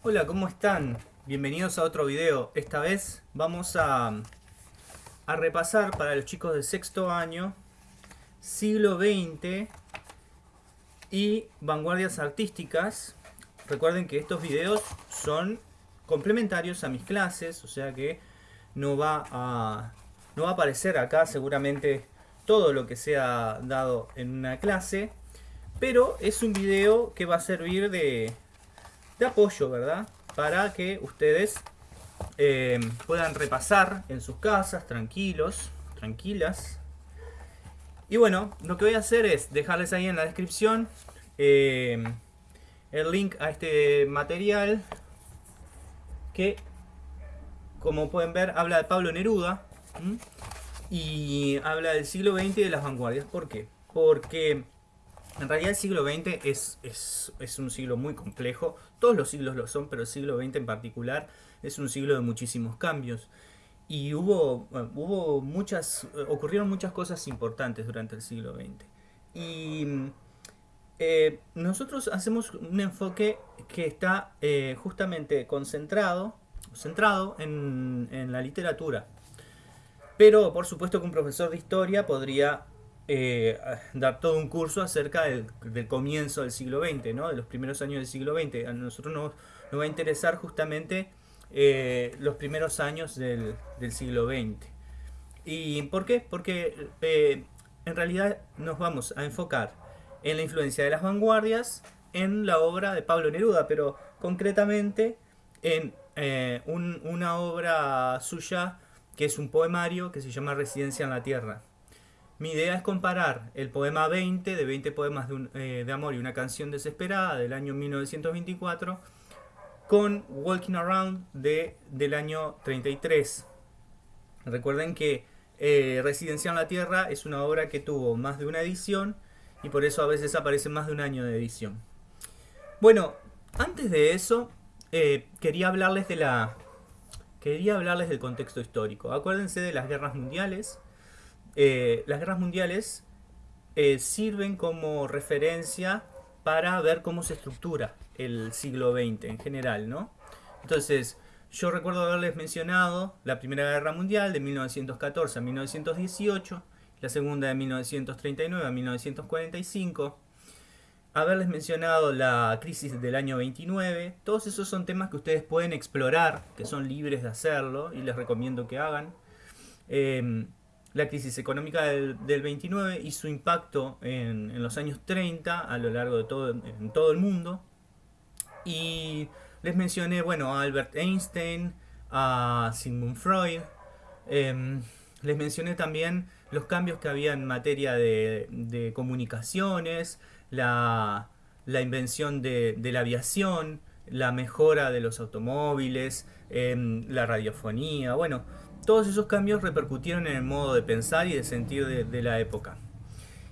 Hola, ¿cómo están? Bienvenidos a otro video. Esta vez vamos a, a repasar para los chicos de sexto año siglo XX y vanguardias artísticas. Recuerden que estos videos son complementarios a mis clases, o sea que no va a, no va a aparecer acá seguramente todo lo que sea dado en una clase, pero es un video que va a servir de, de apoyo, ¿verdad? Para que ustedes eh, puedan repasar en sus casas, tranquilos, tranquilas. Y bueno, lo que voy a hacer es dejarles ahí en la descripción eh, el link a este material que, como pueden ver, habla de Pablo Neruda y habla del siglo XX y de las vanguardias. ¿Por qué? Porque en realidad el siglo XX es, es, un siglo muy complejo, todos los siglos lo son, pero el siglo XX en particular es un siglo de muchísimos cambios. Y hubo, hubo muchas, ocurrieron muchas cosas importantes durante el siglo XX. Y eh, nosotros hacemos un enfoque que está eh, justamente concentrado, centrado en, en la literatura. Pero por supuesto que un profesor de historia podría eh, todo un curso acerca del, comienzo del siglo XX, de los primeros años del siglo XX. A nosotros nos, va a interesar justamente eh, los primeros años del, siglo XX. ¿Y por qué? Porque eh, en realidad nos vamos a enfocar en la influencia de las vanguardias en la obra de Pablo Neruda, pero concretamente en una obra suya que es un poemario que se llama Residencia en la Tierra. Mi idea es comparar el poema 20 de 20 poemas eh, de, amor y una canción desesperada del año 1924 con Walking Around de, del año 33. Recuerden que eh, Residencia en la Tierra es una obra que tuvo más de una edición y por eso a veces aparece más de un año de edición. Bueno, antes de eso, eh, quería hablarles de la. Quería hablarles del contexto histórico. Acuérdense de las guerras mundiales eh, las guerras mundiales eh, sirven como referencia para ver cómo se estructura el siglo XX en general, ¿no? Entonces, yo recuerdo haberles mencionado la Primera Guerra Mundial de 1914 a 1918, la Segunda de 1939 a 1945, haberles mencionado la crisis del año 29, todos esos son temas que ustedes pueden explorar, que son libres de hacerlo y les recomiendo que hagan. Eh, la crisis económica del, 29 y su impacto en, los años 30 a lo largo de todo, en todo el mundo. Y les mencioné, bueno, a Albert Einstein, a Sigmund Freud. Em, les mencioné también los cambios que había en materia de, comunicaciones, la, invención de, la aviación, la mejora de los automóviles, em, la radiofonía, bueno, todos esos cambios repercutieron en el modo de pensar y de sentir de, la época.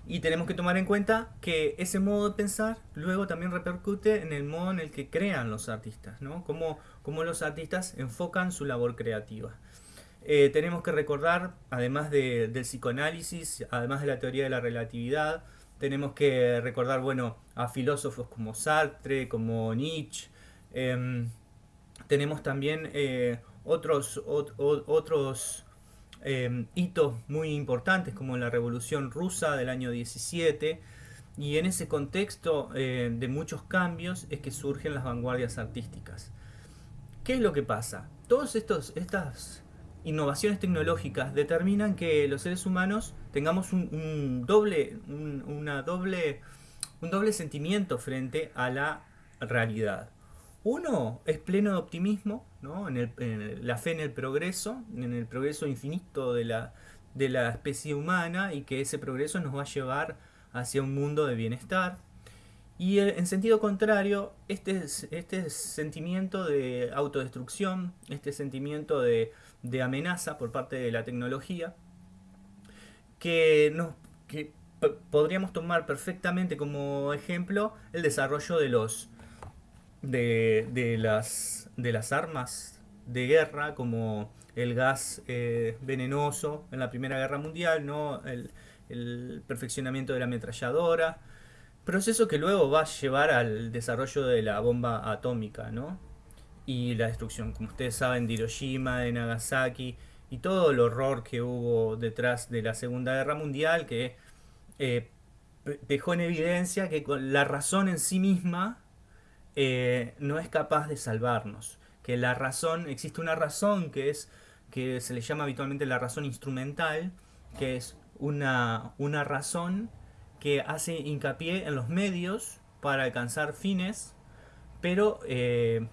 Y tenemos que tomar en cuenta que ese modo de pensar luego también repercute en el modo en el que crean los artistas, ¿no? Cómo, los artistas enfocan su labor creativa. Eh, tenemos que recordar, además del psicoanálisis, además de la teoría de la relatividad, tenemos que recordar, bueno, a filósofos como Sartre, como Nietzsche. Em, tenemos también eh, otros, otros em, hitos muy importantes como la Revolución Rusa del año 17 y en ese contexto eh, de muchos cambios es que surgen las vanguardias artísticas. ¿Qué es lo que pasa? Todas estas innovaciones tecnológicas determinan que los seres humanos tengamos un, doble, una doble, un doble sentimiento frente a la realidad. Uno es pleno de optimismo, la fe en el progreso, en el progreso infinito de la, de la especie humana y que ese progreso nos va a llevar hacia un mundo de bienestar. Y en sentido contrario, este, este sentimiento de autodestrucción, este sentimiento de, de amenaza por parte de la tecnología, que, nos, que podríamos tomar perfectamente como ejemplo el desarrollo de los de, las, armas de guerra como el gas eh, venenoso en la Primera Guerra Mundial, ¿no? el, perfeccionamiento de la ametralladora, proceso que luego va a llevar al desarrollo de la bomba atómica. ¿no? y la destrucción, como ustedes saben, de Hiroshima, de Nagasaki y todo el horror que hubo detrás de la Segunda Guerra Mundial que eh, dejó en evidencia que la razón en sí misma eh, no es capaz de salvarnos. Que la razón, existe una razón que es que se le llama habitualmente la razón instrumental, que es una, una razón que hace hincapié en los medios para alcanzar fines, pero eh,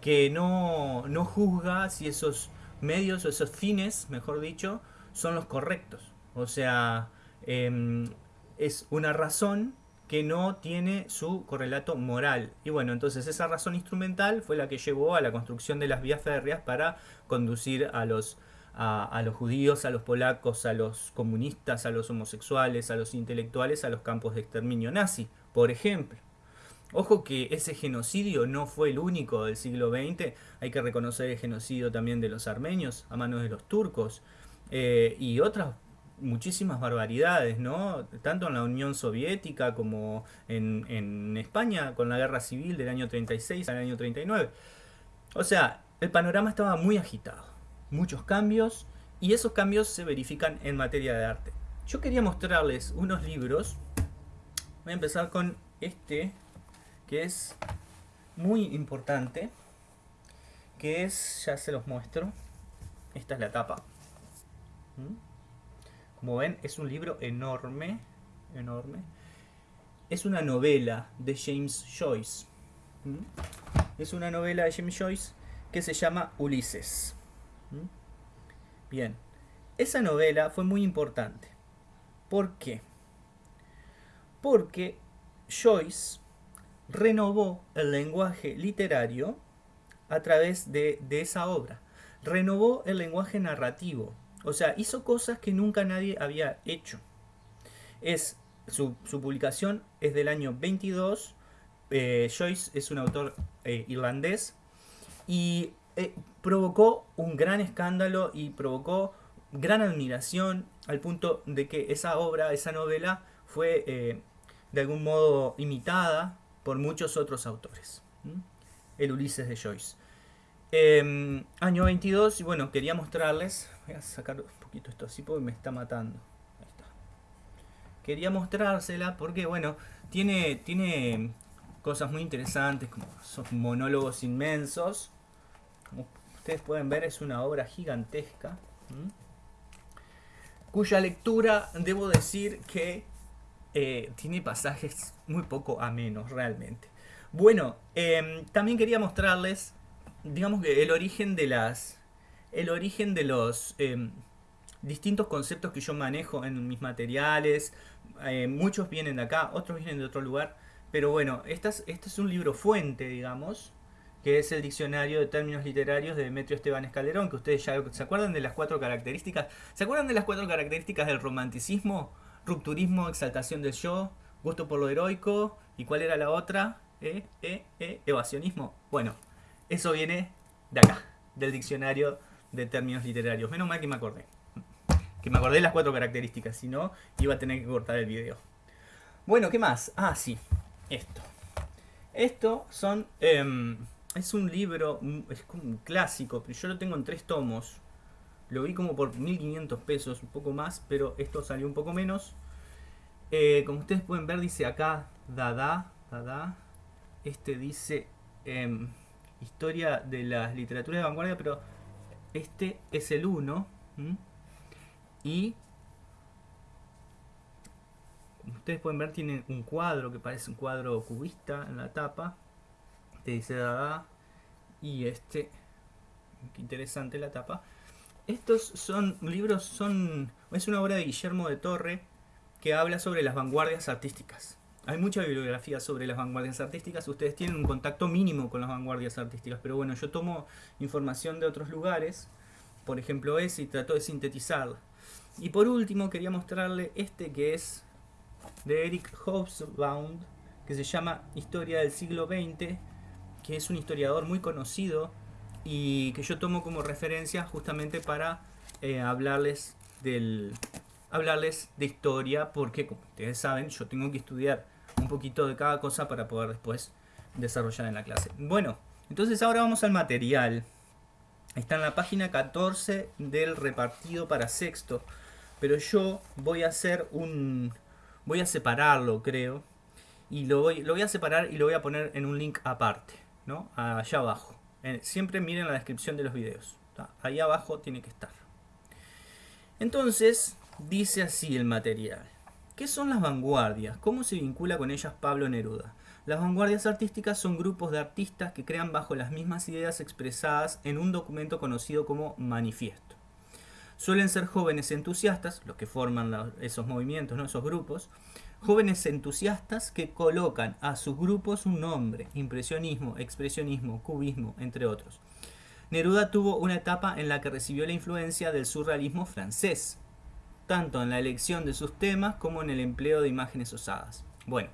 que no, no juzga si esos medios o esos fines, mejor dicho, son los correctos. O sea, em, es una razón que no tiene su correlato moral. Y bueno, entonces esa razón instrumental fue la que llevó a la construcción de las vías férreas para conducir a los, a, los judíos, a los polacos, a los comunistas, a los homosexuales, a los intelectuales, a los campos de exterminio nazi, por ejemplo. Ojo que ese genocidio no fue el único del siglo XX, hay que reconocer el genocidio también de los armenios a manos de los turcos eh, y otras muchísimas barbaridades, ¿no? Tanto en la Unión Soviética como en, en, España con la guerra civil del año 36 al año 39. O sea, el panorama estaba muy agitado, muchos cambios y esos cambios se verifican en materia de arte. Yo quería mostrarles unos libros, voy a empezar con este, que es muy importante, que es, ya se los muestro, esta es la tapa. ¿Mm? Como ven, es un libro enorme, enorme. Es una novela de James Joyce. Es una novela de James Joyce que se llama Ulises. Bien, esa novela fue muy importante. ¿Por qué? Porque Joyce renovó el lenguaje literario a través de esa obra. Renovó el lenguaje narrativo o sea, hizo cosas que nunca nadie había hecho. Es, su, publicación es del año 22. Eh, Joyce es un autor eh, irlandés. Y eh, provocó un gran escándalo y provocó gran admiración al punto de que esa obra, esa novela, fue de algún modo imitada por muchos otros autores. El Ulises de Joyce. Em, año 22, y bueno, quería mostrarles, voy a sacar un poquito esto así porque me está matando. Ahí está. Quería mostrársela porque, bueno, tiene, tiene cosas muy interesantes, como son monólogos inmensos. Como ustedes pueden ver, es una obra gigantesca. Cuya lectura, debo decir que eh, tiene pasajes muy poco amenos, realmente. Bueno, em, también quería mostrarles digamos que el origen de las el origen de los em, distintos conceptos que yo manejo en mis materiales eh, muchos vienen de acá otros vienen de otro lugar pero bueno este es, es un libro fuente digamos que es el diccionario de términos literarios de Demetrio Esteban Escalerón que ustedes ya se acuerdan de las cuatro características. Se acuerdan de las cuatro características del romanticismo rupturismo exaltación del yo gusto por lo heroico y cuál era la otra eh, eh, eh evasionismo. Bueno eso viene de acá, del diccionario de términos literarios. Menos mal que me acordé. Que me acordé las cuatro características, si no, iba a tener que cortar el video. Bueno, ¿qué más? Ah, sí, esto. Esto son... Em, es un libro, es como un clásico, pero yo lo tengo en tres tomos. Lo vi como por 1500 pesos, un poco más, pero esto salió un poco menos. Eh, como ustedes pueden ver, dice acá Dada, Dada. Este dice... Em, historia de las literaturas de vanguardia, pero este es el 1. Y ustedes pueden ver, tiene un cuadro que parece un cuadro cubista en la tapa. Te dice Dada. Y este, qué interesante la tapa. Estos son libros, son es una obra de Guillermo de Torre que habla sobre las vanguardias artísticas. Hay mucha bibliografía sobre las vanguardias artísticas, ustedes tienen un contacto mínimo con las vanguardias artísticas, pero bueno, yo tomo información de otros lugares, por ejemplo ese, y trato de sintetizarla. Y por último quería mostrarle este que es de Eric Hobsbawm, que se llama Historia del siglo XX, que es un historiador muy conocido y que yo tomo como referencia justamente para eh, hablarles del hablarles de historia porque como ustedes saben yo tengo que estudiar un poquito de cada cosa para poder después desarrollar en la clase. Bueno, Entonces ahora vamos al material. Está en la página 14 del repartido para sexto. Pero yo voy a hacer un... Voy a separarlo, creo. Y lo voy, lo voy a separar y lo voy a poner en un link aparte. ¿no? Allá abajo. siempre miren la descripción de los videos. Ahí abajo tiene que estar. Entonces, dice así el material. ¿Qué son las vanguardias? ¿Cómo se vincula con ellas Pablo Neruda? Las vanguardias artísticas son grupos de artistas que crean bajo las mismas ideas expresadas en un documento conocido como manifiesto. Suelen ser jóvenes entusiastas, los que forman esos movimientos, ¿no? esos grupos, jóvenes entusiastas que colocan a sus grupos un nombre, impresionismo, expresionismo, cubismo, entre otros. Neruda tuvo una etapa en la que recibió la influencia del surrealismo francés, tanto en la elección de sus temas como en el empleo de imágenes osadas. Bueno,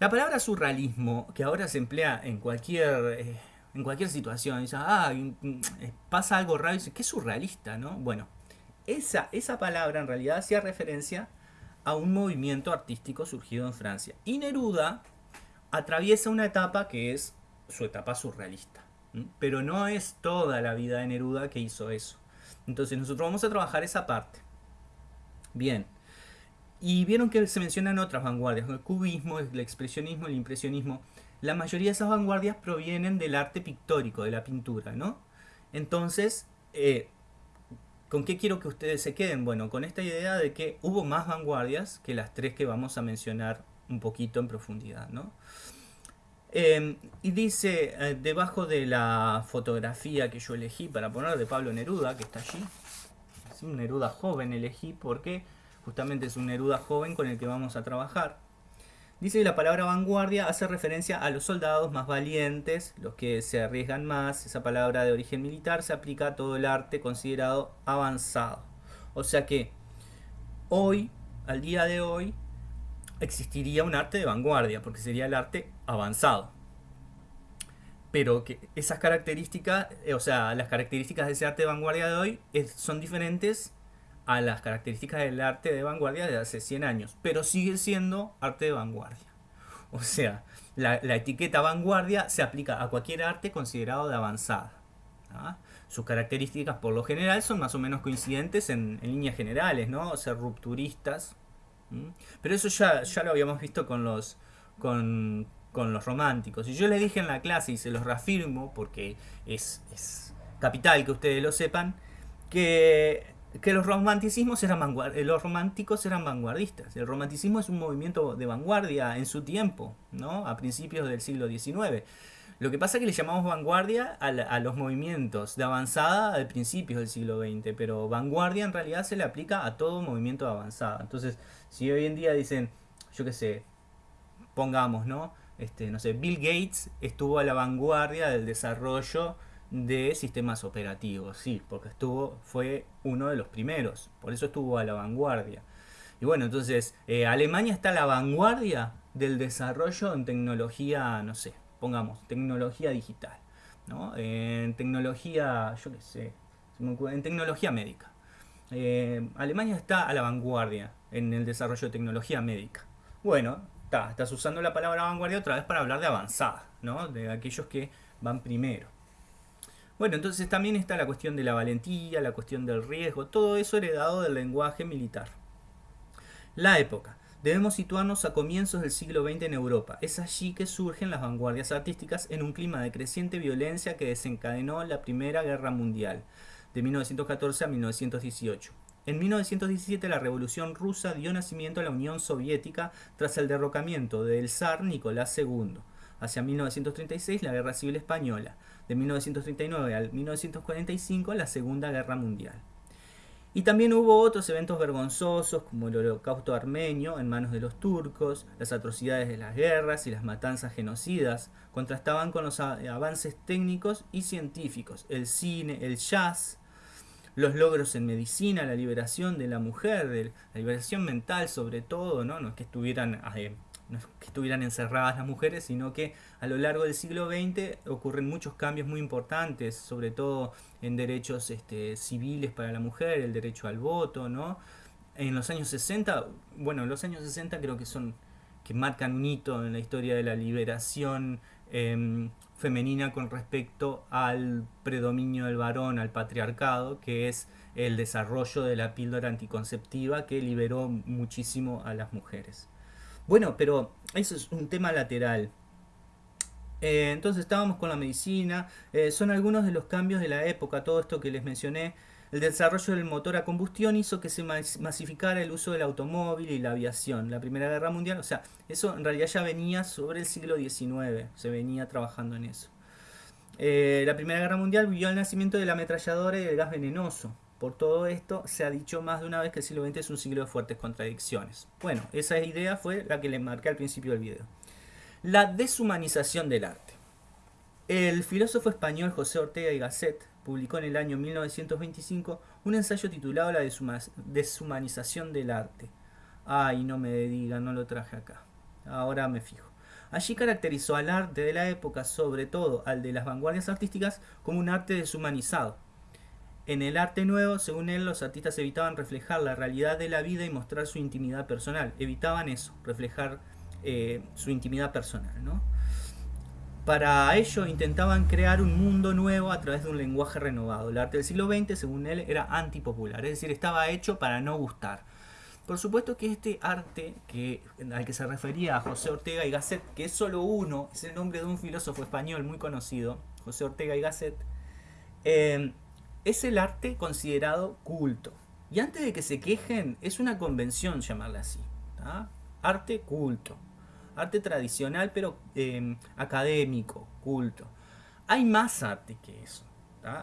la palabra surrealismo, que ahora se emplea en cualquier, eh, en cualquier situación, ah, eh, pasa algo raro, dice, qué surrealista, ¿no? Bueno, esa, esa palabra en realidad hacía referencia a un movimiento artístico surgido en Francia. Y Neruda atraviesa una etapa que es su etapa surrealista. Pero no es toda la vida de Neruda que hizo eso. Entonces nosotros vamos a trabajar esa parte. Bien. Y vieron que se mencionan otras vanguardias, el cubismo, el expresionismo, el impresionismo. La mayoría de esas vanguardias provienen del arte pictórico, de la pintura, ¿no? Entonces, eh, ¿con qué quiero que ustedes se queden? Bueno, con esta idea de que hubo más vanguardias que las tres que vamos a mencionar un poquito en profundidad, ¿no? Em, y dice, eh, debajo de la fotografía que yo elegí para poner de Pablo Neruda, que está allí, es un Neruda joven elegí porque justamente es un Neruda joven con el que vamos a trabajar. Dice que la palabra vanguardia hace referencia a los soldados más valientes, los que se arriesgan más. Esa palabra de origen militar se aplica a todo el arte considerado avanzado. O sea que hoy, al día de hoy, existiría un arte de vanguardia, porque sería el arte avanzado. Pero que esas características, eh, o sea, las características de ese arte de vanguardia de hoy son diferentes a las características del arte de vanguardia de hace 100 años, pero sigue siendo arte de vanguardia. O sea, la, etiqueta vanguardia se aplica a cualquier arte considerado de avanzada. ¿ah? Sus características por lo general son más o menos coincidentes en, en líneas generales, ¿no? Ser rupturistas, pero eso ya, ya lo habíamos visto con los, con, los románticos. Y yo les dije en la clase, y se los reafirmo, porque es, capital que ustedes lo sepan, que, que los romanticismos eran los románticos eran vanguardistas. El romanticismo es un movimiento de vanguardia en su tiempo, ¿no? a principios del siglo XIX. Lo que pasa es que le llamamos vanguardia a, los movimientos de avanzada de principios del siglo XX, pero vanguardia en realidad se le aplica a todo movimiento de avanzada. Entonces, si hoy en día dicen, yo qué sé, pongamos, ¿no? Este, no sé, Bill Gates estuvo a la vanguardia del desarrollo de sistemas operativos, sí, porque estuvo, fue uno de los primeros, por eso estuvo a la vanguardia. Y bueno, entonces, eh, Alemania está a la vanguardia del desarrollo en tecnología, no sé, pongamos, tecnología digital, ¿no? En tecnología, yo qué sé, en tecnología médica. Eh, Alemania está a la vanguardia en el desarrollo de tecnología médica. Bueno, está, estás usando la palabra vanguardia otra vez para hablar de avanzada, ¿no? De aquellos que van primero. Bueno, entonces también está la cuestión de la valentía, la cuestión del riesgo, todo eso heredado del lenguaje militar. La época. Debemos situarnos a comienzos del siglo XX en Europa. Es allí que surgen las vanguardias artísticas en un clima de creciente violencia que desencadenó la Primera Guerra Mundial, de 1914 a 1918. En 1917 la Revolución Rusa dio nacimiento a la Unión Soviética tras el derrocamiento del zar Nicolás II. Hacia 1936 la Guerra Civil Española. De 1939 al 1945 la Segunda Guerra Mundial. Y también hubo otros eventos vergonzosos como el holocausto armenio en manos de los turcos, las atrocidades de las guerras y las matanzas genocidas contrastaban con los avances técnicos y científicos, el cine, el jazz, los logros en medicina, la liberación de la mujer, la liberación mental sobre todo, no, no es que estuvieran eh, que estuvieran encerradas las mujeres, sino que a lo largo del siglo XX ocurren muchos cambios muy importantes, sobre todo en derechos este, civiles para la mujer, el derecho al voto, ¿no? En los años 60, bueno, los años 60 creo que son que marcan un hito en la historia de la liberación em, femenina con respecto al predominio del varón, al patriarcado, que es el desarrollo de la píldora anticonceptiva que liberó muchísimo a las mujeres. Bueno, pero eso es un tema lateral. Eh, entonces estábamos con la medicina, eh, son algunos de los cambios de la época, todo esto que les mencioné. El desarrollo del motor a combustión hizo que se masificara el uso del automóvil y la aviación. La Primera Guerra Mundial, o sea, eso en realidad ya venía sobre el siglo XIX, se venía trabajando en eso. Eh, la Primera Guerra Mundial vio el nacimiento de la ametralladora y del gas venenoso. Por todo esto, se ha dicho más de una vez que el siglo XX es un siglo de fuertes contradicciones. Bueno, esa idea fue la que le marqué al principio del video. La deshumanización del arte. El filósofo español José Ortega y Gasset publicó en el año 1925 un ensayo titulado La deshumanización del arte. Ay, no me digan, no lo traje acá. Ahora me fijo. Allí caracterizó al arte de la época, sobre todo al de las vanguardias artísticas, como un arte deshumanizado, en el arte nuevo, según él, los artistas evitaban reflejar la realidad de la vida y mostrar su intimidad personal. Evitaban eso, reflejar eh, su intimidad personal. ¿no? Para ello intentaban crear un mundo nuevo a través de un lenguaje renovado. El arte del siglo XX, según él, era antipopular, es decir, estaba hecho para no gustar. Por supuesto que este arte que, al que se refería a José Ortega y Gasset, que es solo uno, es el nombre de un filósofo español muy conocido, José Ortega y Gasset, eh, es el arte considerado culto. Y antes de que se quejen, es una convención llamarla así. Arte culto. Arte tradicional, pero em, académico, culto. Hay más arte que eso.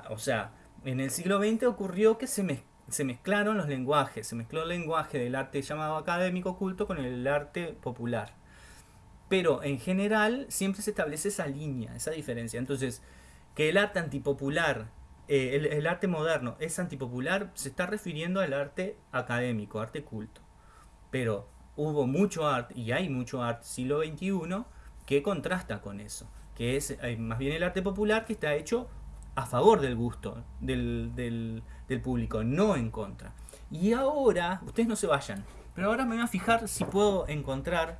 O sea, en el siglo XX ocurrió que se, se mezclaron los lenguajes. Se mezcló el lenguaje del arte llamado académico culto con el arte popular. Pero en general siempre se establece esa línea, esa diferencia. Entonces, que el arte antipopular eh, el, arte moderno es antipopular, se está refiriendo al arte académico, arte culto. Pero hubo mucho arte, y hay mucho arte siglo XXI, que contrasta con eso. Que es eh, más bien el arte popular que está hecho a favor del gusto del, público, no en contra. Y ahora, ustedes no se vayan, pero ahora me voy a fijar si puedo encontrar,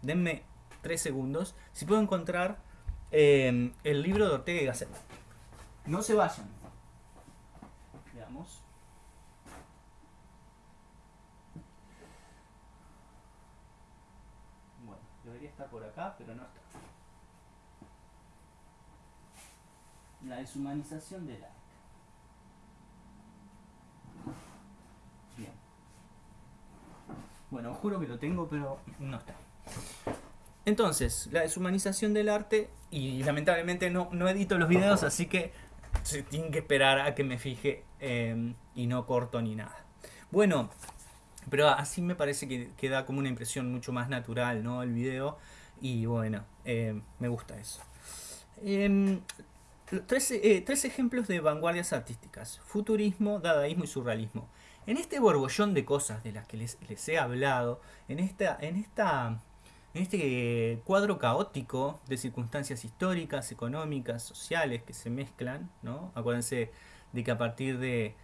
denme tres segundos, si puedo encontrar eh, el libro de Ortega y Gasset. No se vayan. Bueno, debería estar por acá, pero no está. La deshumanización del arte. Bien. Bueno, juro que lo tengo, pero no está. Entonces, la deshumanización del arte, y lamentablemente no, no edito los videos, así que se tienen que esperar a que me fije em, y no corto ni nada. Bueno, pero así me parece que, queda como una impresión mucho más natural, ¿no? El video. Y bueno, em, me gusta eso. Em, tres, eh, tres, ejemplos de vanguardias artísticas. Futurismo, dadaísmo y surrealismo. En este borbollón de cosas de las que les, les he hablado, en esta, en esta en este cuadro caótico de circunstancias históricas, económicas, sociales que se mezclan, ¿no? Acuérdense de que a partir de,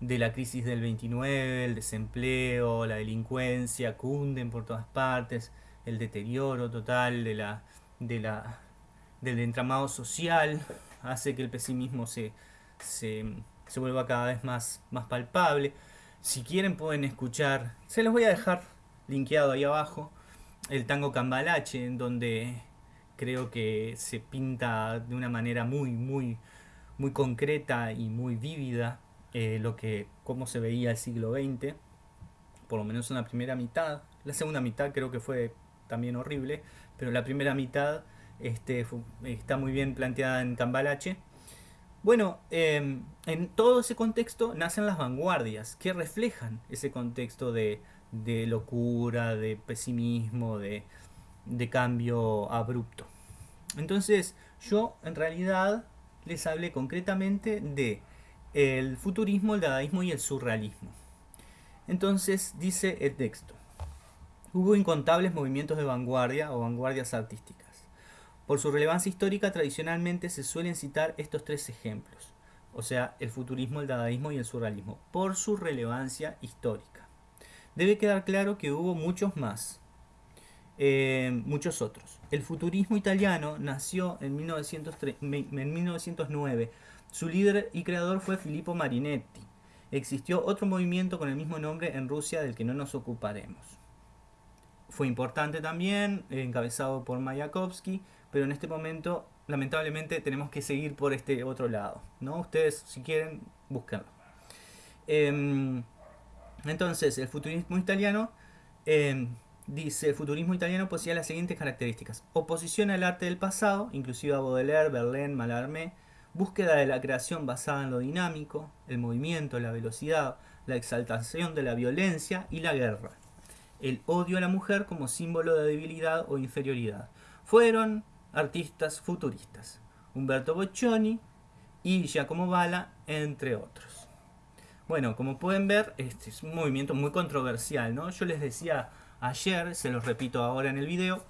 la crisis del 29, el desempleo, la delincuencia cunden por todas partes, el deterioro total de la, de la, del entramado social hace que el pesimismo se, se, se vuelva cada vez más, más palpable. Si quieren pueden escuchar, se los voy a dejar linkeado ahí abajo el tango cambalache, en donde creo que se pinta de una manera muy, muy, muy concreta y muy vívida eh, lo que, cómo se veía el siglo XX, por lo menos en la primera mitad. La segunda mitad creo que fue también horrible, pero la primera mitad este, está muy bien planteada en Cambalache. Bueno, em, en todo ese contexto nacen las vanguardias, que reflejan ese contexto de, de locura, de pesimismo, de, cambio abrupto. Entonces, yo en realidad les hablé concretamente de el futurismo, el dadaísmo y el surrealismo. Entonces, dice el texto. Hubo incontables movimientos de vanguardia o vanguardias artísticas. Por su relevancia histórica, tradicionalmente se suelen citar estos tres ejemplos, o sea, el futurismo, el dadaísmo y el surrealismo, por su relevancia histórica debe quedar claro que hubo muchos más. eh, muchos otros. El futurismo italiano nació en, en 1909. Su líder y creador fue Filippo Marinetti. Existió otro movimiento con el mismo nombre en Rusia del que no nos ocuparemos. Fue importante también, encabezado por Mayakovsky, pero en este momento lamentablemente tenemos que seguir por este otro lado. ¿no? Ustedes si quieren, búsquenlo. Em, entonces, el futurismo italiano em, dice, el futurismo italiano poseía las siguientes características. Oposición al arte del pasado, inclusive a Baudelaire, Verlaine, Mallarmé. Búsqueda de la creación basada en lo dinámico, el movimiento, la velocidad, la exaltación de la violencia y la guerra. El odio a la mujer como símbolo de debilidad o inferioridad. Fueron artistas futuristas. Umberto Boccioni y Giacomo Bala, entre otros. Bueno, como pueden ver, este es un movimiento muy controversial, ¿no? Yo les decía ayer, se los repito ahora en el video,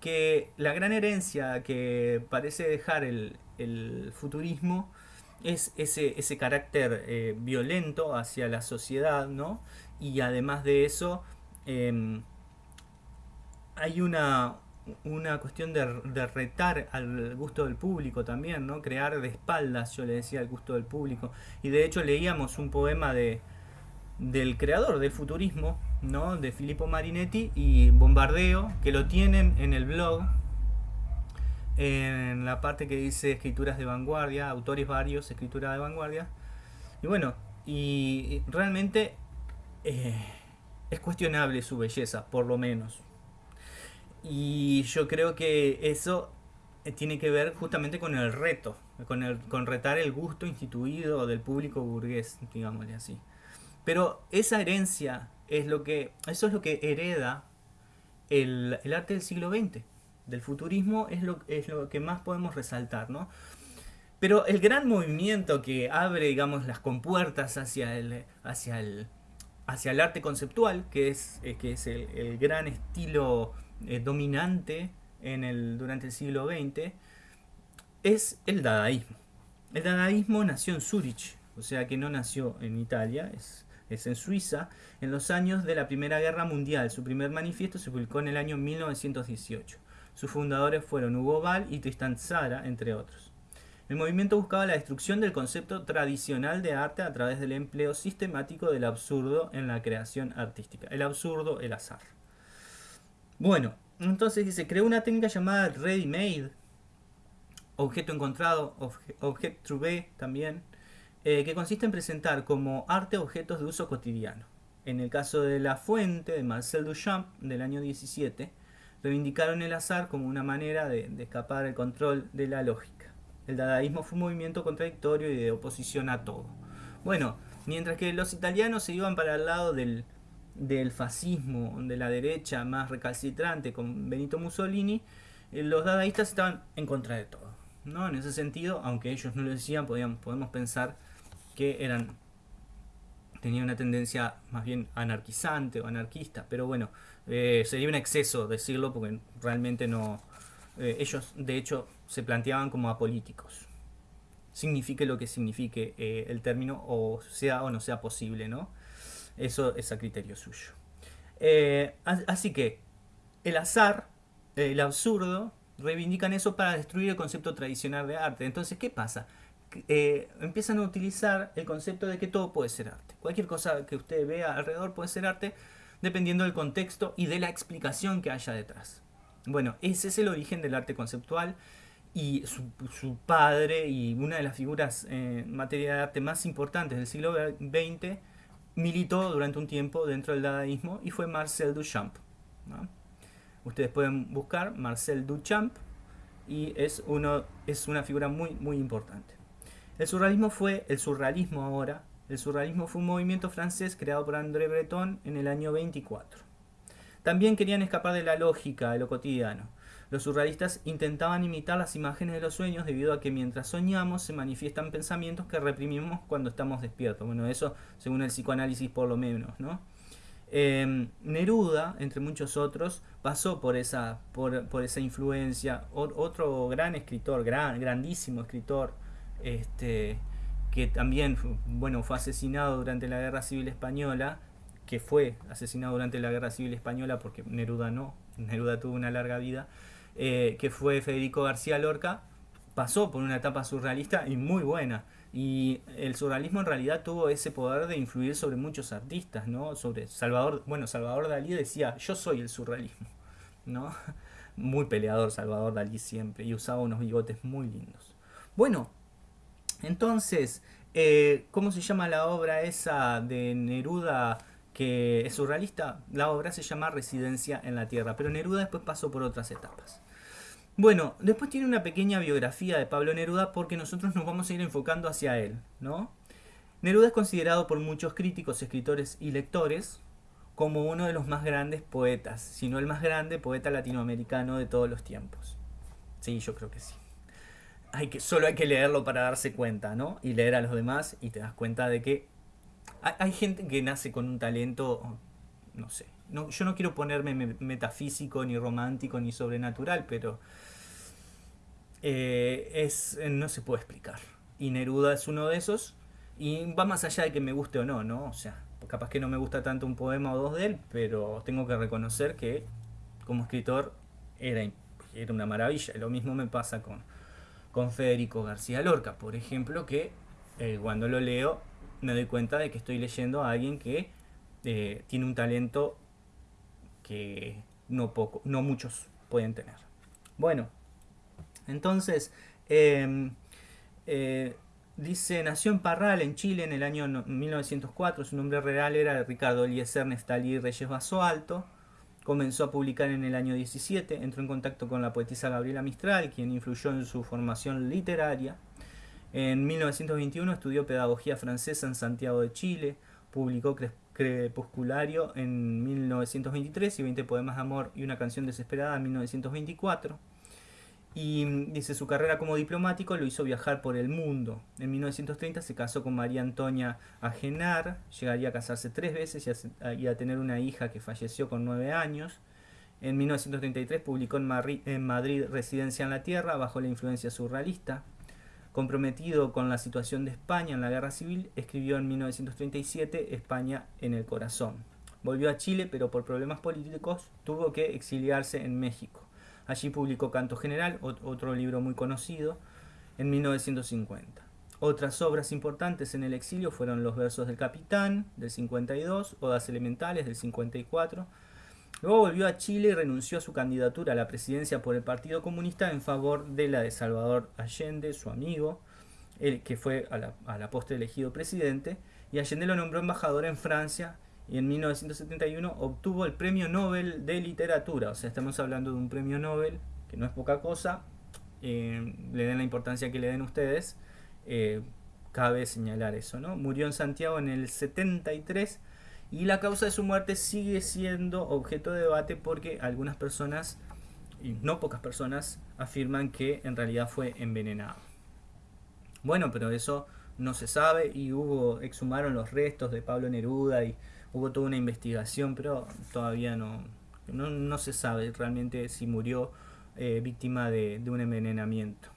que la gran herencia que parece dejar el, futurismo es ese, carácter eh, violento hacia la sociedad, ¿no? Y además de eso, em, hay una, una cuestión de, retar al gusto del público también, ¿no? Crear de espaldas, yo le decía, al gusto del público. Y de hecho leíamos un poema de, del creador del futurismo, ¿no? De Filippo Marinetti y Bombardeo, que lo tienen en el blog, en la parte que dice escrituras de vanguardia, autores varios, escritura de vanguardia. Y bueno, y realmente eh, es cuestionable su belleza, por lo menos. Y yo creo que eso eh, tiene que ver justamente con el reto, con, el, con retar el gusto instituido del público burgués, digámosle así. Pero esa herencia es lo que, eso es lo que hereda el, el arte del siglo XX. Del futurismo es lo, es lo que más podemos resaltar, ¿no? Pero el gran movimiento que abre, digamos, las compuertas hacia el, hacia el, hacia el arte conceptual, que es, eh, que es el, el gran estilo eh, dominante en el, durante el siglo XX es el dadaísmo. El dadaísmo nació en Zurich, o sea que no nació en Italia, es, es en Suiza, en los años de la Primera Guerra Mundial. Su primer manifiesto se publicó en el año 1918. Sus fundadores fueron Hugo Ball y Tristan Tzara, entre otros. El movimiento buscaba la destrucción del concepto tradicional de arte a través del empleo sistemático del absurdo en la creación artística. El absurdo, el azar. Bueno, entonces dice, creó una técnica llamada ready made, objeto encontrado, objeto trouvé también, eh, que consiste en presentar como arte objetos de uso cotidiano. En el caso de La Fuente, de Marcel Duchamp, del año 17, reivindicaron el azar como una manera de, de escapar del control de la lógica. El dadaísmo fue un movimiento contradictorio y de oposición a todo. Bueno, mientras que los italianos se iban para el lado del, del fascismo, de la derecha más recalcitrante con Benito Mussolini, eh, los dadaístas estaban en contra de todo. ¿no? En ese sentido, aunque ellos no lo decían, podemos pensar que eran tenían una tendencia más bien anarquizante o anarquista, pero bueno, eh, sería un exceso decirlo porque realmente no... Eh, ellos de hecho se planteaban como apolíticos. Signifique lo que signifique el término o sea o no sea posible, ¿no? Eso es a criterio suyo. Eh, así que el azar, el absurdo, reivindican eso para destruir el concepto tradicional de arte. Entonces, ¿qué pasa? Eh, empiezan a utilizar el concepto de que todo puede ser arte. Cualquier cosa que usted vea alrededor puede ser arte dependiendo del contexto y de la explicación que haya detrás. Bueno, ese es el origen del arte conceptual y su, padre y una de las figuras en materia de arte más importantes del siglo XX militó durante un tiempo dentro del dadaísmo y fue Marcel Duchamp. Ustedes pueden buscar Marcel Duchamp y es, uno, es una figura muy, muy importante. El surrealismo fue, el surrealismo ahora, el surrealismo fue un movimiento francés creado por André Breton en el año 24. También querían escapar de la lógica de lo cotidiano. Los surrealistas intentaban imitar las imágenes de los sueños debido a que mientras soñamos se manifiestan pensamientos que reprimimos cuando estamos despiertos. Bueno, eso según el psicoanálisis por lo menos, ¿no? Em, Neruda, entre muchos otros, pasó por esa, por, esa influencia. otro gran escritor, gran, grandísimo escritor, este, que también bueno, fue asesinado durante la Guerra Civil Española, que fue asesinado durante la Guerra Civil Española porque Neruda no, Neruda tuvo una larga vida, eh, que fue Federico García Lorca, pasó por una etapa surrealista y muy buena. Y el surrealismo en realidad tuvo ese poder de influir sobre muchos artistas, ¿no? Sobre Salvador, bueno, Salvador Dalí decía, yo soy el surrealismo, ¿no? Muy peleador Salvador Dalí siempre y usaba unos bigotes muy lindos. Bueno, entonces, eh, ¿cómo se llama la obra esa de Neruda que es surrealista? La obra se llama Residencia en la Tierra, pero Neruda después pasó por otras etapas. Bueno, después tiene una pequeña biografía de Pablo Neruda porque nosotros nos vamos a ir enfocando hacia él, ¿no? Neruda es considerado por muchos críticos, escritores y lectores como uno de los más grandes poetas, si no el más grande poeta latinoamericano de todos los tiempos. Sí, yo creo que sí. Hay que, solo hay que leerlo para darse cuenta, ¿no? Y leer a los demás y te das cuenta de que hay, gente que nace con un talento, no sé, yo no quiero ponerme metafísico, ni romántico, ni sobrenatural, pero eh, es, no se puede explicar. Y Neruda es uno de esos, y va más allá de que me guste o no, ¿no? O sea, capaz que no me gusta tanto un poema o dos de él, pero tengo que reconocer que como escritor era, era una maravilla. Lo mismo me pasa con, con Federico García Lorca, por ejemplo, que eh, cuando lo leo me doy cuenta de que estoy leyendo a alguien que eh, tiene un talento que no, poco, no muchos pueden tener. Bueno, entonces, em, eh, dice, nació en Parral, en Chile, en el año 1904. Su nombre real era Ricardo Eliezer Neftalí Reyes Baso Alto. Comenzó a publicar en el año 17. Entró en contacto con la poetisa Gabriela Mistral, quien influyó en su formación literaria. En 1921 estudió pedagogía francesa en Santiago de Chile. Publicó Crepusculario en 1923 y 20 poemas de amor y una canción desesperada en 1924. Y mm, dice, su carrera como diplomático lo hizo viajar por el mundo. En 1930 se casó con María Antonia Agenar, llegaría a casarse tres veces y a, tener una hija que falleció con nueve años. En 1933 publicó en Madrid Residencia en la Tierra bajo la influencia surrealista. Comprometido con la situación de España en la guerra civil, escribió en 1937 España en el corazón. Volvió a Chile, pero por problemas políticos tuvo que exiliarse en México. Allí publicó Canto General, otro libro muy conocido, en 1950. Otras obras importantes en el exilio fueron Los versos del capitán, del 52, Odas elementales, del 54, Luego volvió a Chile y renunció a su candidatura a la presidencia por el Partido Comunista en favor de la de Salvador Allende, su amigo, el que fue a la, a postre elegido presidente, y Allende lo nombró embajador en Francia y en 1971 obtuvo el Premio Nobel de Literatura. O sea, estamos hablando de un premio Nobel, que no es poca cosa, eh, le den la importancia que le den ustedes, eh, cabe señalar eso, ¿no? Murió en Santiago en el 73 y la causa de su muerte sigue siendo objeto de debate porque algunas personas, y no pocas personas, afirman que en realidad fue envenenado. Bueno, pero eso no se sabe y hubo, exhumaron los restos de Pablo Neruda y hubo toda una investigación, pero todavía no, no, se sabe realmente si murió eh, víctima de, un envenenamiento.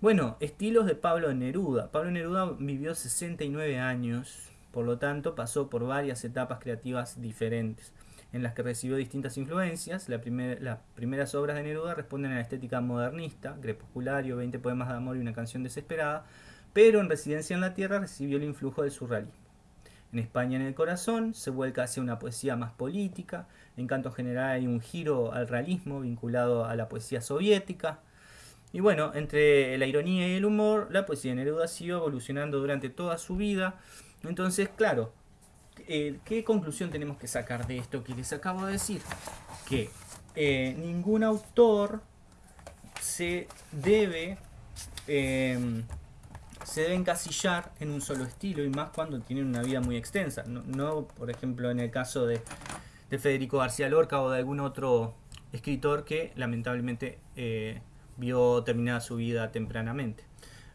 Bueno, estilos de Pablo Neruda. Pablo Neruda vivió 69 años, por lo tanto, pasó por varias etapas creativas diferentes, en las que recibió distintas influencias. las primeras obras de Neruda responden a la estética modernista, Crepusculario, 20 poemas de amor y una canción desesperada, pero en Residencia en la Tierra recibió el influjo del surrealismo. En España en el corazón se vuelca hacia una poesía más política, en canto general hay un giro al realismo vinculado a la poesía soviética, y bueno, entre la ironía y el humor, la poesía de Neruda siguió evolucionando durante toda su vida, entonces, claro, eh, ¿qué conclusión tenemos que sacar de esto que les acabo de decir? Que eh, ningún autor se debe, em, se debe encasillar en un solo estilo y más cuando tienen una vida muy extensa. No, por ejemplo, en el caso de, de, Federico García Lorca o de algún otro escritor que lamentablemente eh, vio terminada su vida tempranamente.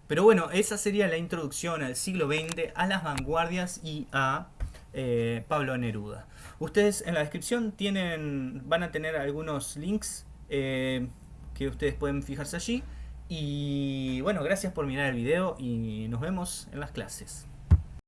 Pero bueno, esa sería la introducción al siglo XX, a las vanguardias y a eh, Pablo Neruda. Ustedes en la descripción tienen, van a tener algunos links eh, que ustedes pueden fijarse allí. Y bueno, gracias por mirar el video y nos vemos en las clases.